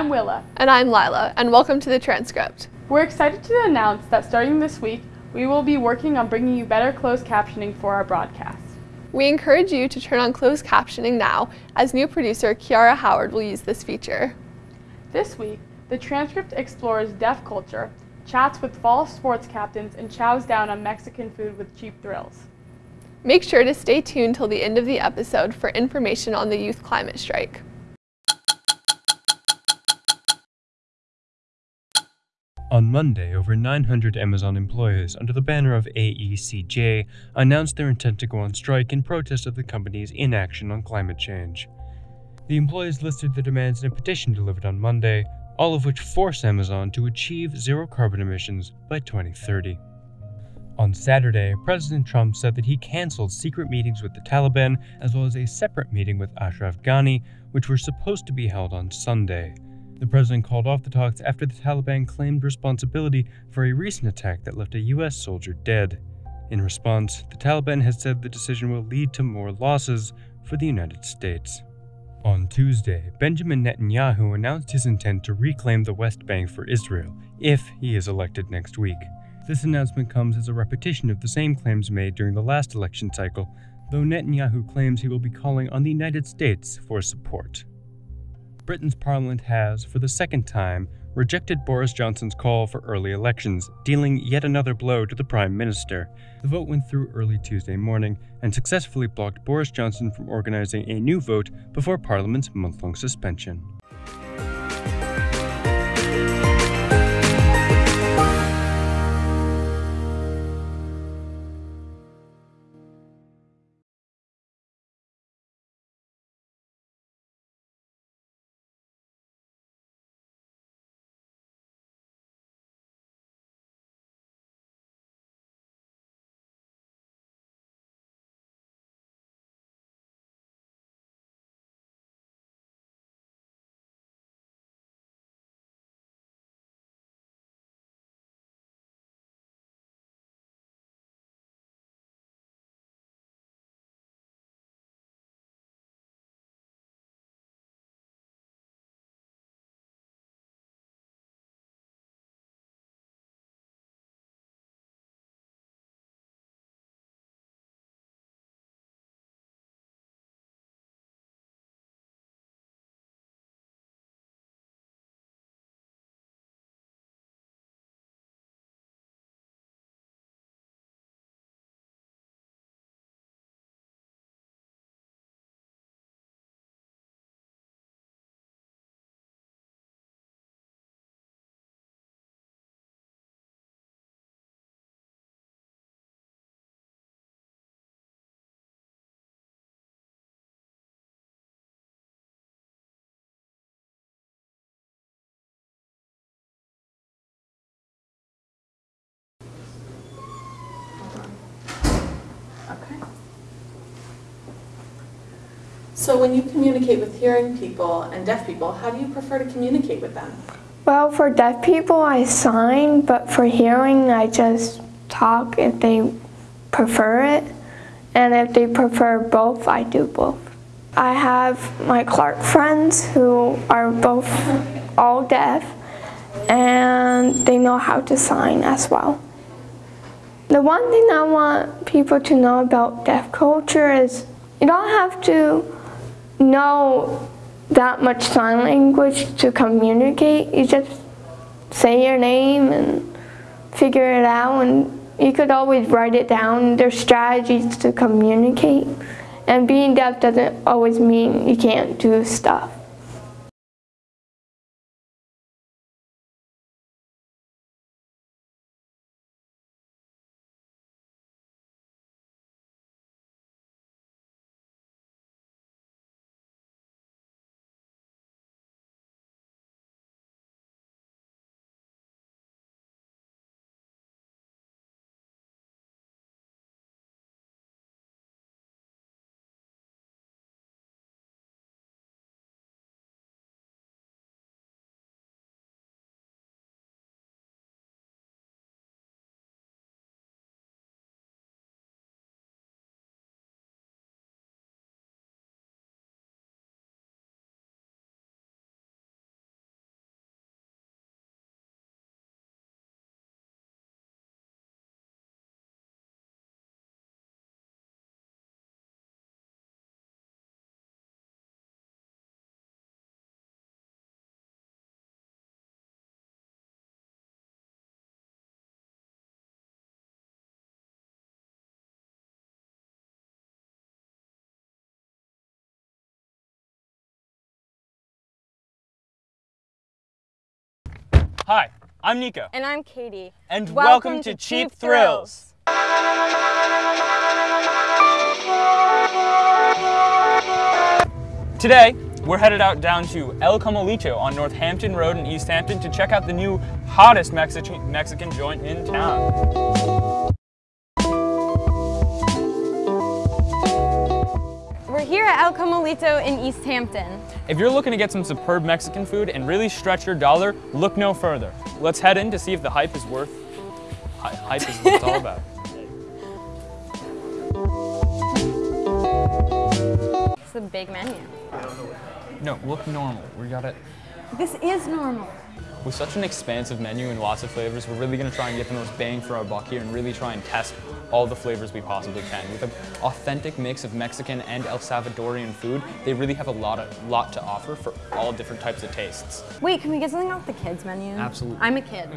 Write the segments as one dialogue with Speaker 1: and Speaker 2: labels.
Speaker 1: I'm Willa.
Speaker 2: And I'm Lila, and welcome to the transcript.
Speaker 1: We're excited to announce that starting this week, we will be working on bringing you better closed captioning for our broadcast.
Speaker 2: We encourage you to turn on closed captioning now, as new producer Kiara Howard will use this feature.
Speaker 1: This week, the transcript explores deaf culture, chats with fall sports captains, and chows down on Mexican food with cheap thrills.
Speaker 2: Make sure to stay tuned till the end of the episode for information on the youth climate strike.
Speaker 3: On Monday, over 900 Amazon employees under the banner of AECJ announced their intent to go on strike in protest of the company's inaction on climate change. The employees listed their demands in a petition delivered on Monday, all of which force Amazon to achieve zero carbon emissions by 2030. On Saturday, President Trump said that he canceled secret meetings with the Taliban as well as a separate meeting with Ashraf Ghani, which were supposed to be held on Sunday. The president called off the talks after the Taliban claimed responsibility for a recent attack that left a U.S. soldier dead. In response, the Taliban has said the decision will lead to more losses for the United States. On Tuesday, Benjamin Netanyahu announced his intent to reclaim the West Bank for Israel if he is elected next week. This announcement comes as a repetition of the same claims made during the last election cycle, though Netanyahu claims he will be calling on the United States for support. Britain's parliament has, for the second time, rejected Boris Johnson's call for early elections, dealing yet another blow to the Prime Minister. The vote went through early Tuesday morning and successfully blocked Boris Johnson from organizing a new vote before Parliament's month long suspension.
Speaker 4: So when you communicate with hearing people and deaf people, how do you prefer to communicate with them?
Speaker 5: Well, for deaf people, I sign, but for hearing, I just talk if they prefer it. And if they prefer both, I do both. I have my Clarke friends who are both all deaf, and they know how to sign as well. The one thing I want people to know about deaf culture is you don't have to know that much sign language to communicate. You just say your name and figure it out and you could always write it down. There's strategies to communicate. And being deaf doesn't always mean you can't do stuff.
Speaker 6: Hi, I'm Nico.
Speaker 7: And I'm Katie.
Speaker 6: And welcome, welcome to, to, Cheap, Cheap Thrills. Today, we're headed out down to El Comalito on Northampton Road in East Hampton to check out the new hottest Mexi Mexican joint in town.
Speaker 7: Here at El Comalito in East Hampton.
Speaker 6: If you're looking to get some superb Mexican food and really stretch your dollar, look no further. Let's head in to see if the hype is worth, hype is what it's all about.
Speaker 7: It's a big menu.
Speaker 6: No, look normal. We got it.
Speaker 7: This is normal.
Speaker 6: With such an expansive menu and lots of flavors, we're really gonna try and get the most bang for our buck here and really try and test all the flavors we possibly can. With an authentic mix of Mexican and El Salvadorian food, they really have a lot, of, lot to offer for all different types of tastes.
Speaker 7: Wait, can we get something off the kids menu?
Speaker 6: Absolutely.
Speaker 7: I'm a kid.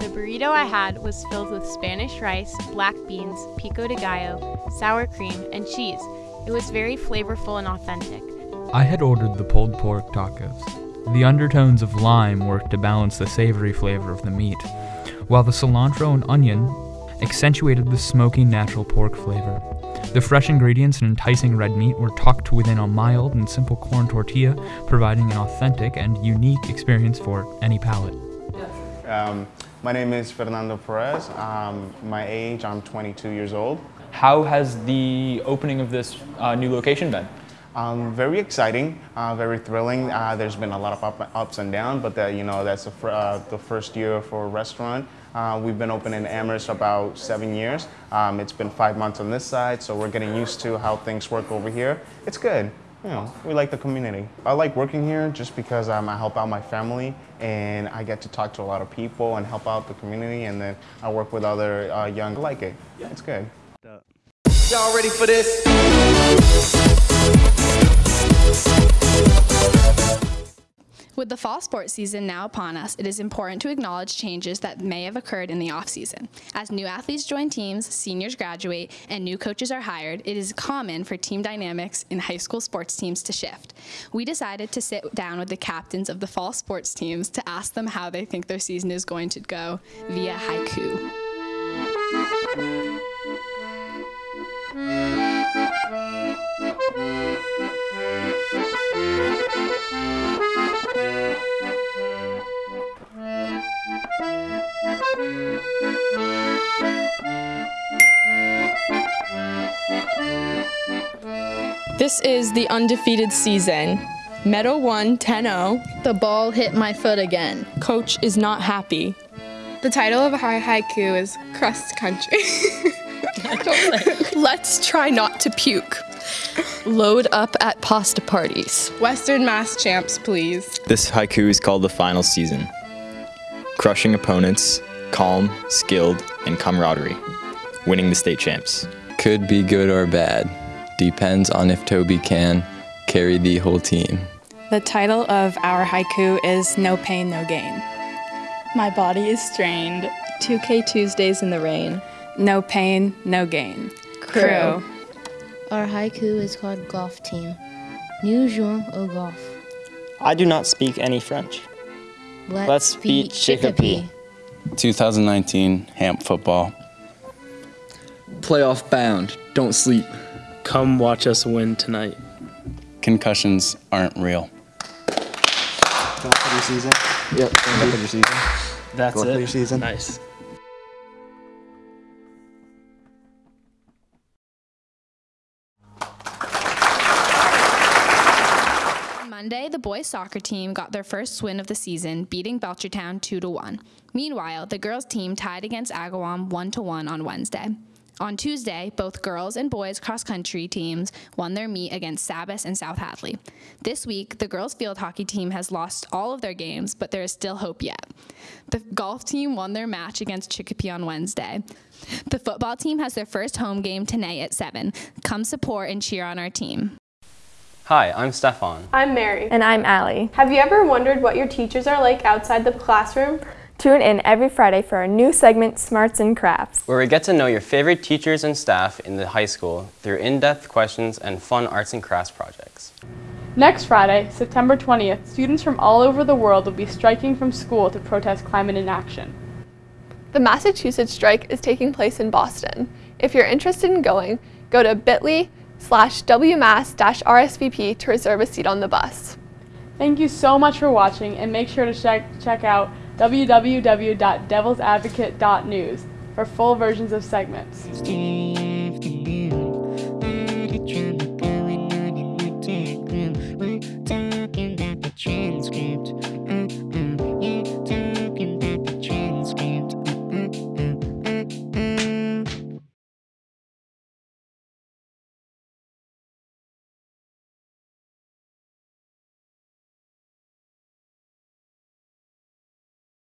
Speaker 8: The burrito I had was filled with Spanish rice, black beans, pico de gallo, sour cream, and cheese. It was very flavorful and authentic.
Speaker 9: I had ordered the pulled pork tacos. The undertones of lime worked to balance the savory flavor of the meat, while the cilantro and onion accentuated the smoky natural pork flavor. The fresh ingredients and enticing red meat were tucked within a mild and simple corn tortilla, providing an authentic and unique experience for any palate.
Speaker 10: Um, my name is Fernando Perez. Um, my age, I'm 22 years old.
Speaker 6: How has the opening of this uh, new location been?
Speaker 10: Um, very exciting, uh, very thrilling. Uh, there's been a lot of up, ups and downs, but the, you know that's the, fr uh, the first year for a restaurant. Uh, we've been open in Amherst about seven years. Um, it's been five months on this side, so we're getting used to how things work over here. It's good. You know, we like the community. I like working here just because um, I help out my family and I get to talk to a lot of people and help out the community, and then I work with other uh, young. I like it. Yeah, it's good.
Speaker 11: Y'all ready for this?
Speaker 12: With the fall sports season now upon us, it is important to acknowledge changes that may have occurred in the off-season. As new athletes join teams, seniors graduate, and new coaches are hired, it is common for team dynamics in high school sports teams to shift. We decided to sit down with the captains of the fall sports teams to ask them how they think their season is going to go via haiku.
Speaker 13: This is the undefeated season. Meadow won 10-0.
Speaker 14: The ball hit my foot again.
Speaker 13: Coach is not happy.
Speaker 2: The title of our haiku is Crust Country.
Speaker 13: Let's try not to puke. Load up at pasta parties.
Speaker 2: Western Mass champs, please.
Speaker 15: This haiku is called The Final Season. Crushing opponents, calm, skilled, and camaraderie. Winning the state champs.
Speaker 16: Could be good or bad. Depends on if Toby can carry the whole team.
Speaker 17: The title of our haiku is No Pain, No Gain.
Speaker 18: My body is strained.
Speaker 19: 2K Tuesdays in the rain.
Speaker 17: No pain, no gain.
Speaker 19: Crew.
Speaker 20: Our haiku is called Golf Team. Nous jouons au golf.
Speaker 21: I do not speak any French.
Speaker 20: Let's,
Speaker 21: Let's beat Chicopee.
Speaker 16: 2019 Hamp football.
Speaker 22: Playoff bound. Don't sleep.
Speaker 23: Come watch us win tonight.
Speaker 16: Concussions aren't real.
Speaker 24: Golf for your season.
Speaker 22: Yep.
Speaker 24: Golf for your season.
Speaker 23: That's
Speaker 24: Golf
Speaker 23: it.
Speaker 24: for your season.
Speaker 23: Nice.
Speaker 12: Monday, the boys soccer team got their first win of the season, beating Belchertown 2 to 1. Meanwhile, the girls team tied against Agawam 1 to 1 on Wednesday. On Tuesday, both girls and boys cross country teams won their meet against Sabas and South Hadley. This week, the girls field hockey team has lost all of their games, but there is still hope yet. The golf team won their match against Chicopee on Wednesday. The football team has their first home game tonight at 7. Come support and cheer on our team.
Speaker 25: Hi, I'm Stefan.
Speaker 1: I'm Mary.
Speaker 26: And I'm Allie.
Speaker 1: Have you ever wondered what your teachers are like outside the classroom?
Speaker 26: Tune in every Friday for our new segment, Smarts and Crafts,
Speaker 25: where we get to know your favorite teachers and staff in the high school through in-depth questions and fun arts and crafts projects.
Speaker 1: Next Friday, September 20th, students from all over the world will be striking from school to protest climate inaction.
Speaker 2: The Massachusetts strike is taking place in Boston. If you're interested in going, go to bit.ly slash wmass-rsvp to reserve a seat on the bus.
Speaker 1: Thank you so much for watching and make sure to check, check out www.devilsadvocate.news for full versions of segments.